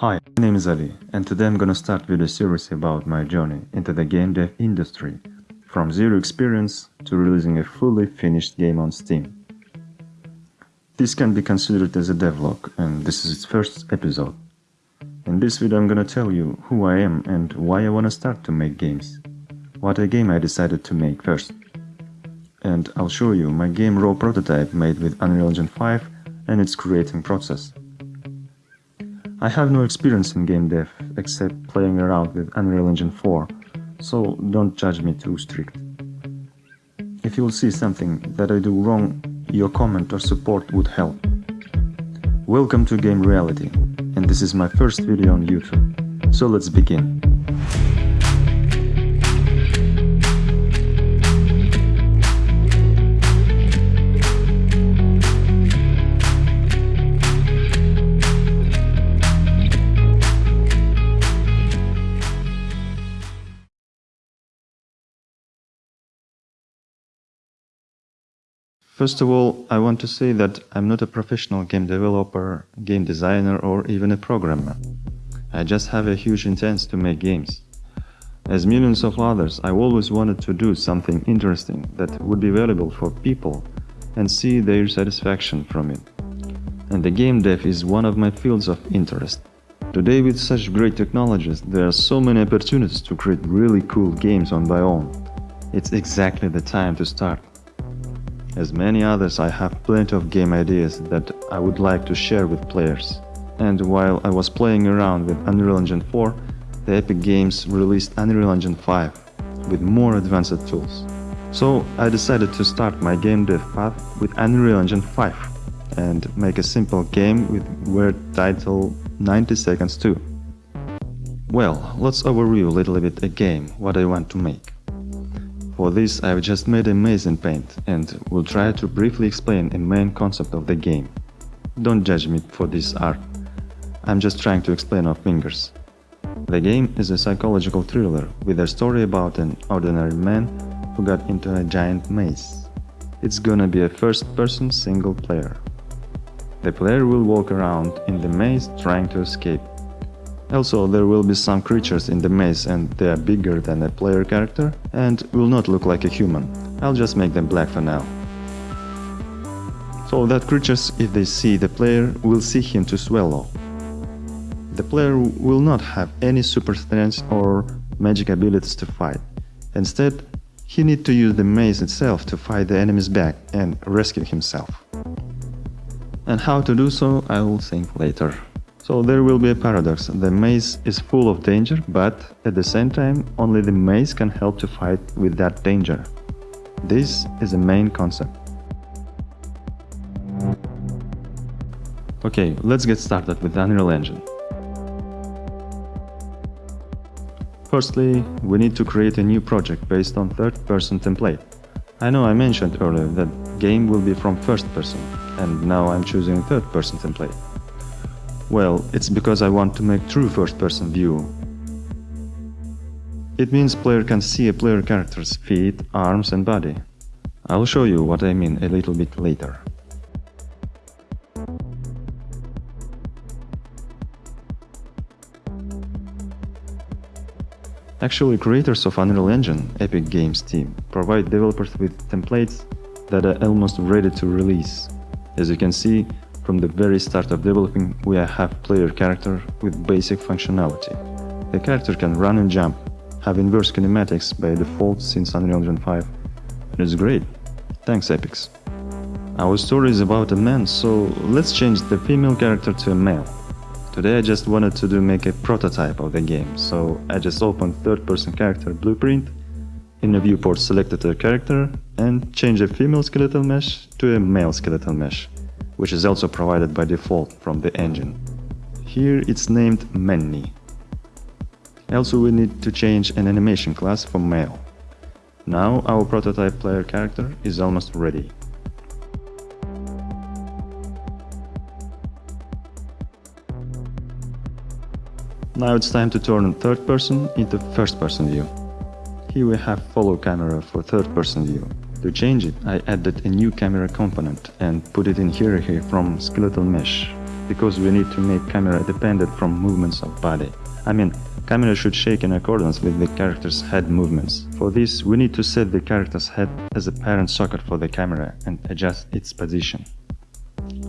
Hi, my name is Ali, and today I'm gonna start with a series about my journey into the game dev industry, from zero experience to releasing a fully finished game on Steam. This can be considered as a devlog, and this is its first episode. In this video I'm gonna tell you who I am and why I wanna start to make games. What a game I decided to make first. And I'll show you my game raw prototype made with Unreal Engine 5 and its creating process. I have no experience in game dev, except playing around with Unreal Engine 4, so don't judge me too strict. If you'll see something that I do wrong, your comment or support would help. Welcome to Game Reality, and this is my first video on YouTube, so let's begin. First of all, I want to say that I'm not a professional game developer, game designer or even a programmer. I just have a huge intent to make games. As millions of others, I always wanted to do something interesting that would be valuable for people and see their satisfaction from it. And the game dev is one of my fields of interest. Today with such great technologies, there are so many opportunities to create really cool games on my own. It's exactly the time to start. As many others, I have plenty of game ideas that I would like to share with players. And while I was playing around with Unreal Engine 4, the Epic Games released Unreal Engine 5 with more advanced tools. So I decided to start my game dev path with Unreal Engine 5 and make a simple game with word title 90 seconds 2. Well, let's overview a little bit a game, what I want to make. For this I've just made a maze in Paint and will try to briefly explain a main concept of the game. Don't judge me for this art. I'm just trying to explain off fingers. The game is a psychological thriller with a story about an ordinary man who got into a giant maze. It's gonna be a first-person single player. The player will walk around in the maze trying to escape. Also, there will be some creatures in the maze and they are bigger than a player character and will not look like a human. I'll just make them black for now. So that creatures, if they see the player, will see him to swallow. The player will not have any super strength or magic abilities to fight. Instead, he need to use the maze itself to fight the enemies back and rescue himself. And how to do so, I will think later. So there will be a paradox. The maze is full of danger, but at the same time, only the maze can help to fight with that danger. This is the main concept. Okay, let's get started with Unreal Engine. Firstly, we need to create a new project based on third-person template. I know I mentioned earlier that game will be from first person, and now I'm choosing third-person template. Well, it's because I want to make true first-person view. It means player can see a player character's feet, arms and body. I'll show you what I mean a little bit later. Actually, creators of Unreal Engine, Epic Games team, provide developers with templates that are almost ready to release. As you can see, from the very start of developing, we have player character with basic functionality. The character can run and jump, have inverse kinematics by default since Unreal Engine 5. And it's great. Thanks Epix. Our story is about a man, so let's change the female character to a male. Today I just wanted to do make a prototype of the game, so I just opened third person character blueprint, in a viewport selected a character and changed a female skeletal mesh to a male skeletal mesh which is also provided by default from the engine. Here it's named Manny. Also we need to change an animation class for male. Now our prototype player character is almost ready. Now it's time to turn third person into first person view. Here we have follow camera for third person view. To change it, I added a new camera component and put it in hierarchy from skeletal mesh. because we need to make camera dependent from movements of body. I mean, camera should shake in accordance with the character's head movements. For this, we need to set the character's head as a parent socket for the camera and adjust its position.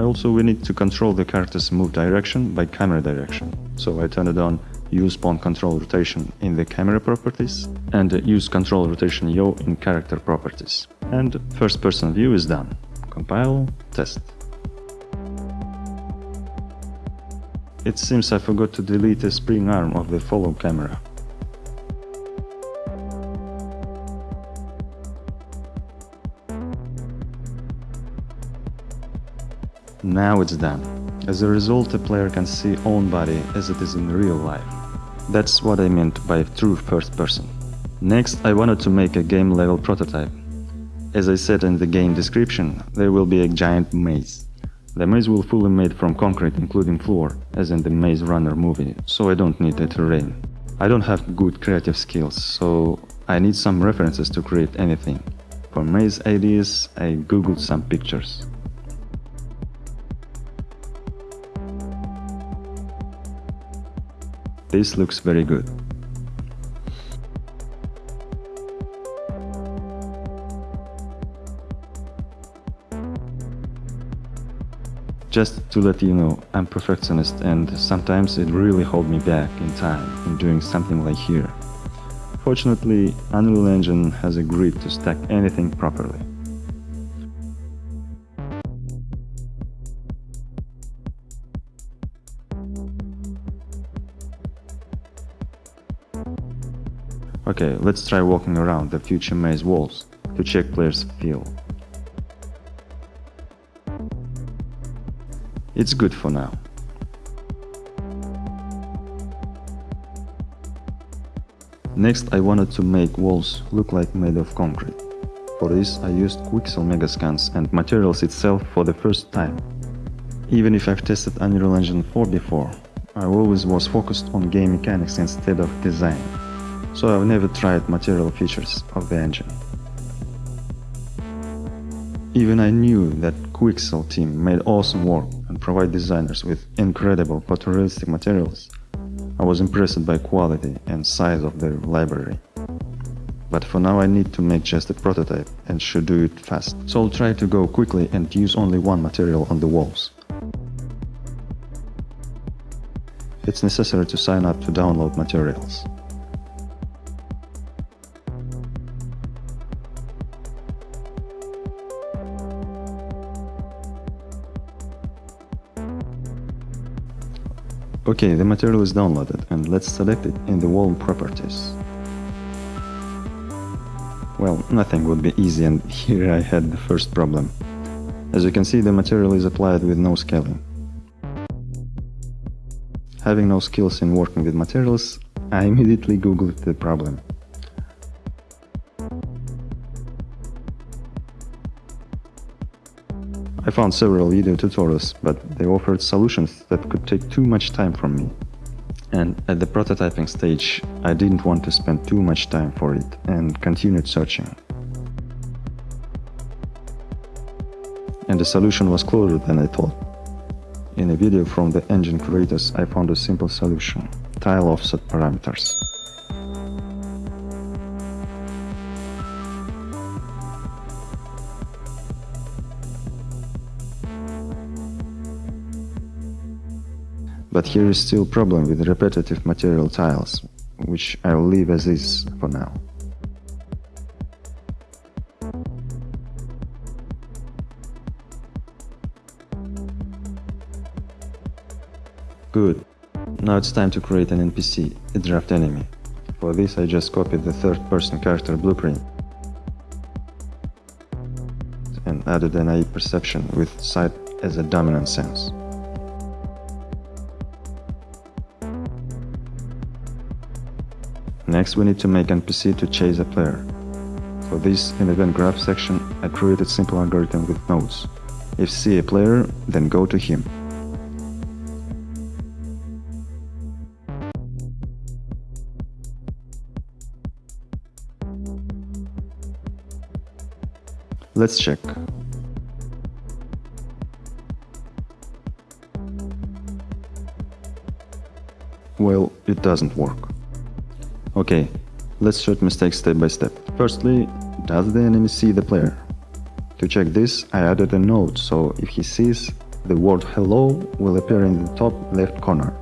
Also, we need to control the character's move direction by camera direction. So I turned it on use pawn control rotation in the camera properties and use control rotation yaw in character properties. And first person view is done. Compile, test. It seems I forgot to delete the spring arm of the follow camera. Now it's done. As a result, the player can see own body as it is in real life. That's what I meant by true first person. Next, I wanted to make a game level prototype. As I said in the game description, there will be a giant maze. The maze will fully made from concrete including floor, as in the Maze Runner movie, so I don't need a terrain. I don't have good creative skills, so I need some references to create anything. For maze ideas, I googled some pictures. This looks very good. Just to let you know, I'm perfectionist and sometimes it really holds me back in time in doing something like here. Fortunately, Unreal Engine has agreed to stack anything properly. Okay, let's try walking around the future maze walls to check players' feel. It's good for now. Next I wanted to make walls look like made of concrete. For this I used Quixel Megascans and materials itself for the first time. Even if I've tested Unreal Engine 4 before, I always was focused on game mechanics instead of design so I've never tried material features of the engine. Even I knew that Quixel team made awesome work and provide designers with incredible photorealistic materials. I was impressed by quality and size of their library. But for now I need to make just a prototype and should do it fast. So I'll try to go quickly and use only one material on the walls. It's necessary to sign up to download materials. Okay, the material is downloaded and let's select it in the wall properties. Well, nothing would be easy and here I had the first problem. As you can see, the material is applied with no scaling. Having no skills in working with materials, I immediately googled the problem. Found several video tutorials, but they offered solutions that could take too much time from me. And at the prototyping stage, I didn't want to spend too much time for it and continued searching. And the solution was closer than I thought. In a video from the engine creators, I found a simple solution, tile offset parameters. But here is still problem with repetitive material tiles, which I'll leave as is for now. Good. Now it's time to create an NPC, a draft enemy. For this I just copied the third person character blueprint and added an AI perception with sight as a dominant sense. Next we need to make NPC to chase a player. For this, in the event graph section, I created simple algorithm with nodes. If see a player, then go to him. Let's check. well, it doesn't work. Okay, let's check mistakes step by step. Firstly, does the enemy see the player? To check this, I added a node, so if he sees, the word hello will appear in the top left corner.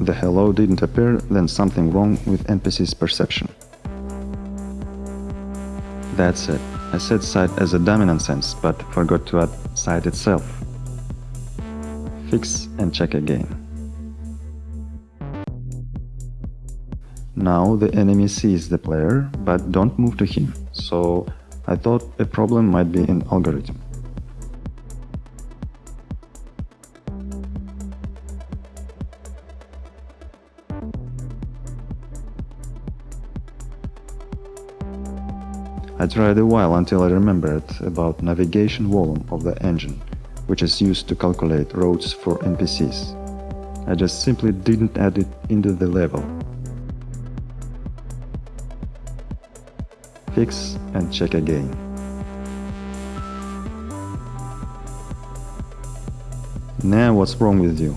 The hello didn't appear, then something wrong with NPC's perception. That's it. I said sight as a dominant sense, but forgot to add sight itself. Fix and check again. Now the enemy sees the player, but don't move to him, so I thought a problem might be in algorithm. I tried a while until I remembered about navigation volume of the engine, which is used to calculate roads for NPCs. I just simply didn't add it into the level. And check again. Now what's wrong with you?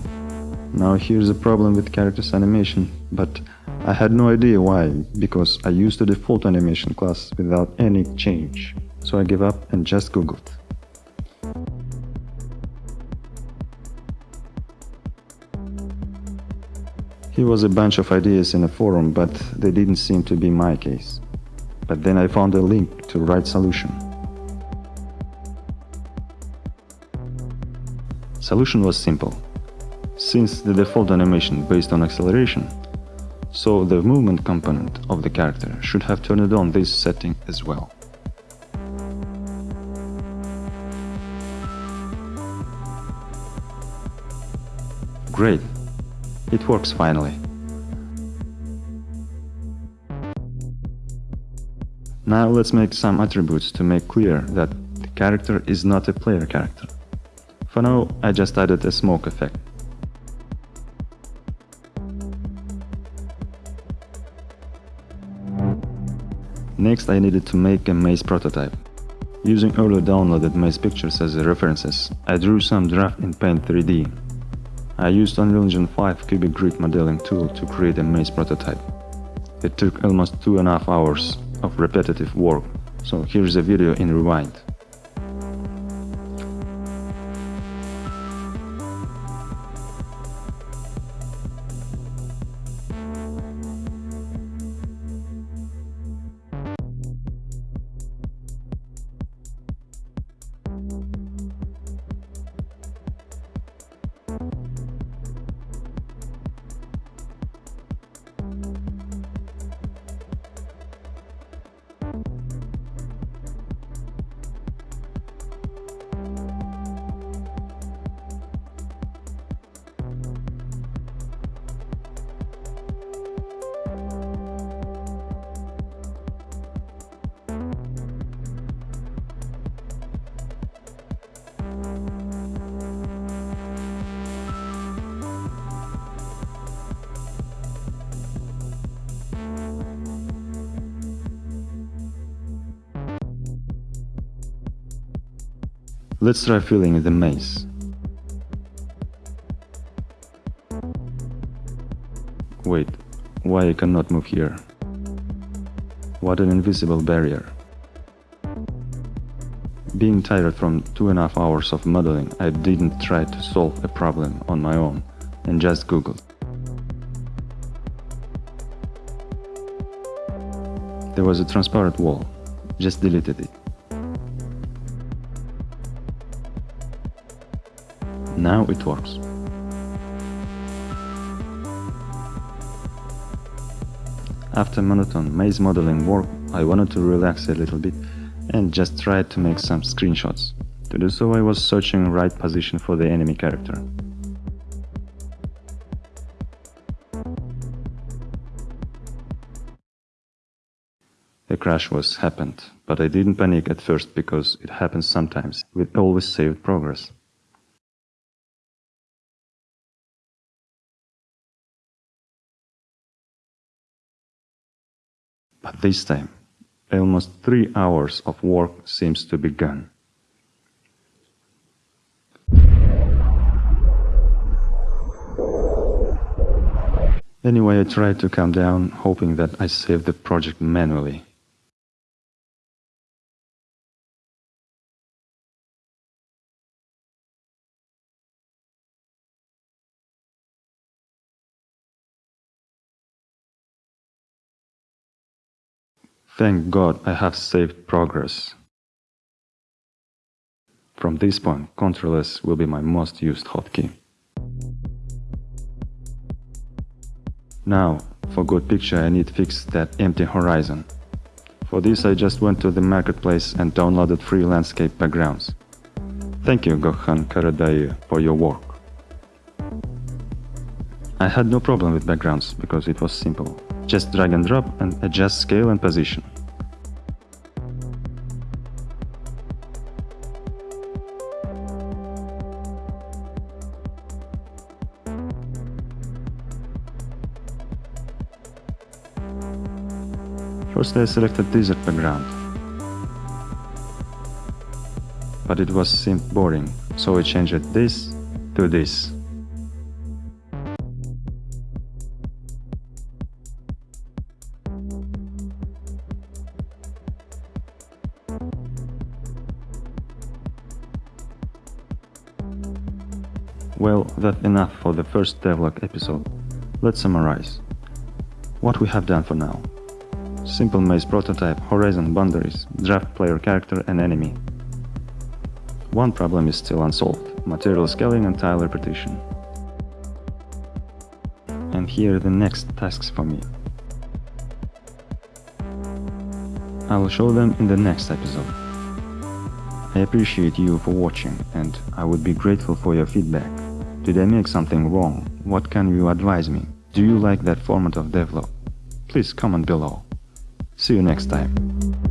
Now here's a problem with character's animation, but I had no idea why, because I used the default animation class without any change, so I gave up and just googled. Here was a bunch of ideas in a forum, but they didn't seem to be my case. But then I found a link to right solution. Solution was simple. Since the default animation based on acceleration, so the movement component of the character should have turned on this setting as well. Great, it works finally. Now let's make some attributes to make clear that the character is not a player character. For now, I just added a smoke effect. Next I needed to make a maze prototype. Using earlier downloaded maze pictures as references, I drew some draft in Paint 3D. I used Unreal Engine 5 cubic grid modeling tool to create a maze prototype. It took almost two and a half hours of repetitive work, so here's a video in Rewind. Let's try filling the maze. Wait, why I cannot move here? What an invisible barrier. Being tired from two and a half hours of modeling, I didn't try to solve a problem on my own and just googled. There was a transparent wall, just deleted it. Now it works. After monotone maze modeling work, I wanted to relax a little bit and just tried to make some screenshots. To do so I was searching right position for the enemy character. A crash was happened, but I didn't panic at first because it happens sometimes with always saved progress. this time. Almost three hours of work seems to be gone. Anyway, I tried to calm down, hoping that I saved the project manually. Thank God I have saved progress. From this point, Ctrl S will be my most used hotkey. Now, for good picture I need fix that empty horizon. For this I just went to the marketplace and downloaded free landscape backgrounds. Thank you Gökhan Karadayı for your work. I had no problem with backgrounds because it was simple. Just drag and drop and adjust scale and position. First I selected desert background. But it was seemed boring, so I changed this to this. For the first devlog episode. Let's summarize. What we have done for now. Simple maze prototype, horizon boundaries, draft player character and enemy. One problem is still unsolved, material scaling and tile repetition. And here are the next tasks for me. I will show them in the next episode. I appreciate you for watching and I would be grateful for your feedback. Did I make something wrong? What can you advise me? Do you like that format of devlog? Please comment below. See you next time.